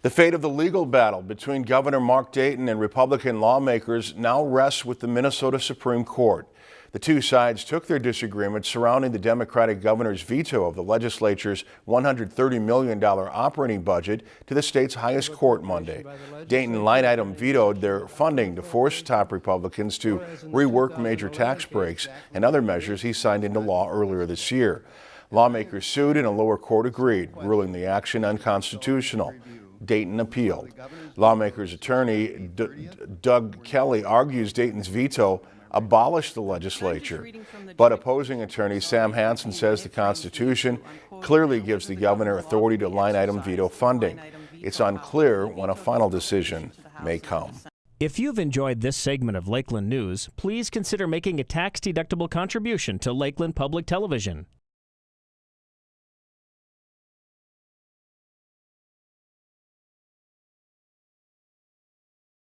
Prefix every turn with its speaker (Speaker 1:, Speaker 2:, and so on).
Speaker 1: The fate of the legal battle between Governor Mark Dayton and Republican lawmakers now rests with the Minnesota Supreme Court. The two sides took their disagreement surrounding the Democratic governor's veto of the legislature's $130 million operating budget to the state's highest court Monday. Dayton line item vetoed their funding to force top Republicans to rework major tax breaks and other measures he signed into law earlier this year. Lawmakers sued and a lower court agreed, ruling the action unconstitutional. Dayton appealed. Lawmakers' attorney D Doug Kelly argues Dayton's veto abolished the legislature. But opposing attorney Sam Hansen says the Constitution clearly gives the governor authority to line item veto funding. It's unclear when a final decision may come.
Speaker 2: If you've enjoyed this segment of Lakeland News, please consider making a tax-deductible contribution to Lakeland Public Television.